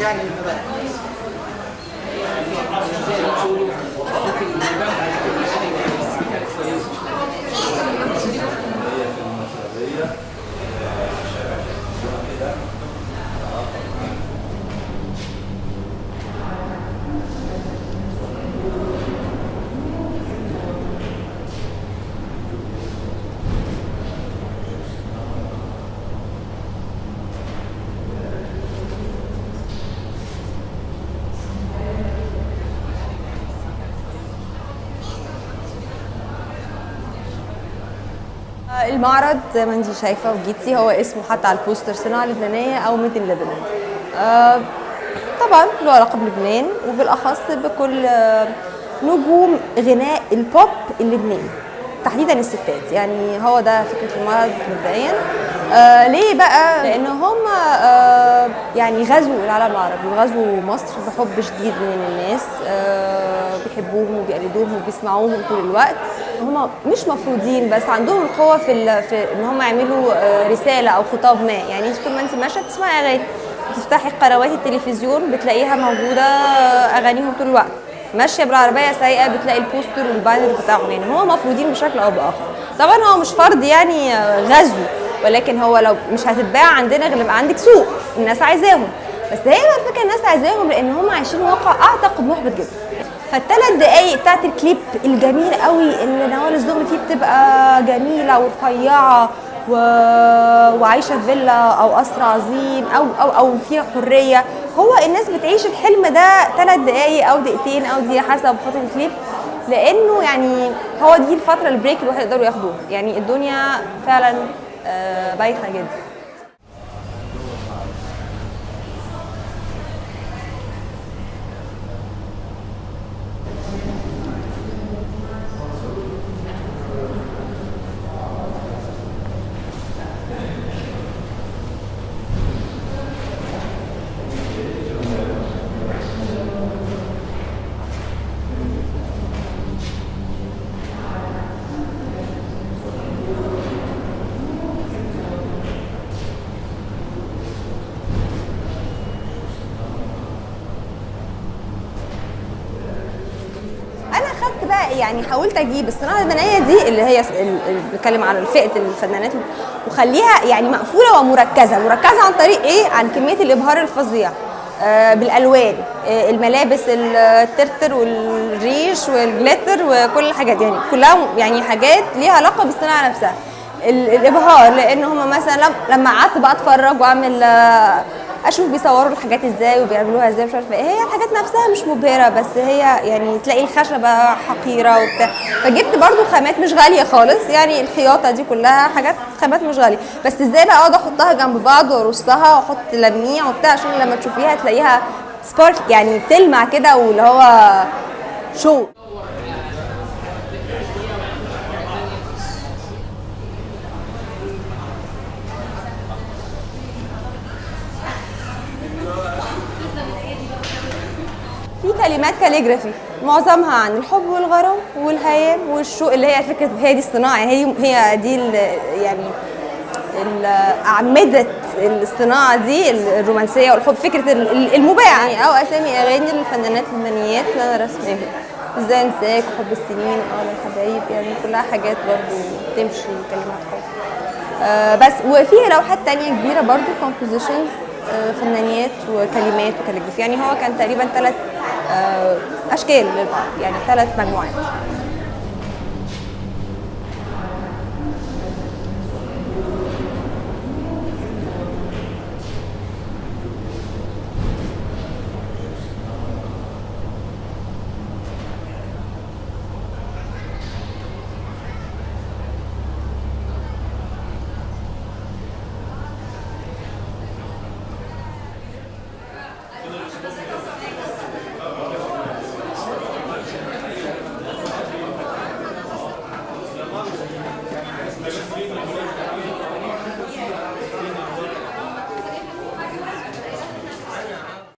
يعني المعرض زي ما انت شايفة وجيتي هو اسمه حتى على البوستر صناعة لبنانية أو made in لبنان. آه، طبعا له علاقة بلبنان وبالأخص بكل آه، نجوم غناء البوب اللبناني تحديدا الستات. يعني هو ده فكرة المعرض مبدئيا. آه ليه بقى؟ لأن هم آه يعني غزوا العالم العربي وغزوا مصر بحب شديد من الناس. آه بيحبوهم وبيقلدوهم وبيسمعوهم طول الوقت. هم مش مفروضين بس عندهم القوة في, في إن هم يعملوا آه رسالة أو خطاب ما. يعني طول ما أنت ماشية بتسمعي أغاني تفتحي قنوات التلفزيون بتلاقيها موجودة آه، أغانيهم طول الوقت. ماشية بالعربية سايقة بتلاقي البوستر والبانر بتاعهم. يعني هو مفروضين بشكل أو بآخر. طبعا هو مش فرض يعني آه، غزو ولكن هو لو مش هتتباع عندنا غير يبقى عندك سوق الناس عايزاهم. بس هي بقى الفكرة الناس عايزاهم لأن هم عايشين واقع اعتقد محبط جدا. فالثلاث دقايق بتاعت الكليب الجميل قوي اللي نوال الزغبي فيه بتبقى جميلة ورفيعة و... وعايشة في فيلا أو قصر عظيم أو أو أو فيها حرية. هو الناس بتعيش الحلم ده ثلاث دقايق أو دقيقتين أو دقيقة حسب فترة الكليب لأنه يعني هو دي الفترة ال break الواحد يقدروا ياخدوها يعني الدنيا فعلا آه، بايخة جدا أنا خدت بقى يعني حاولت أجيب الصناعة اللبنانيه دي اللي هي ال- اللي بتكلم على فئة الفنانات وخليها يعني مقفولة ومركزة. مركزة عن طريق إيه؟ عن كمية الإبهار الفظيع. آه، بالألوان. آه، الملابس الترتر والريش والجليتر وكل الحاجات. يعني كلها يعني حاجات ليها علاقة بالصناعة نفسها. ال- الإبهار لأن هم مثلا لم- لما قعدت بقى أتفرج وأعمل آه، أشوف بيصوروا الحاجات إزاي وبيعملوها إزاي مش عارفة إيه. هي الحاجات نفسها مش مبهرة بس هي يعني تلاقي الخشبة حقيرة وبتاع. فجبت برضو خامات مش غالية خالص يعني الخياطة دي كلها حاجات خامات مش غالية. بس إزاي بقى أقعد أحطها جنب بعض وأرصها وأحط لميع وبتاع؟ عشان لما تشوفيها تلاقيها سبارك يعني بتلمع كده واللي هو شو في كلمات calligraphy. معظمها عن الحب والغرام والهيام والشوق اللي هي فكرة هي دي الصناعة. هي هي دي يعني اعمده الصناعة دي الرومانسية والحب. فكرة ال- ال- المباع يعني أو أسامي أغاني للفنانات اللبنانيات اللي أنا رسماها إزاي أنساك وحب السنين واه الحبايب يعني كلها حاجات برضو تمشي كلمات حب. آه بس وفي لوحات تانية كبيرة برضو compositions فنانيات وكلمات وكاليجرافي يعني هو كان تقريبا ثلاث أشكال للبعض يعني ثلاث مجموعات.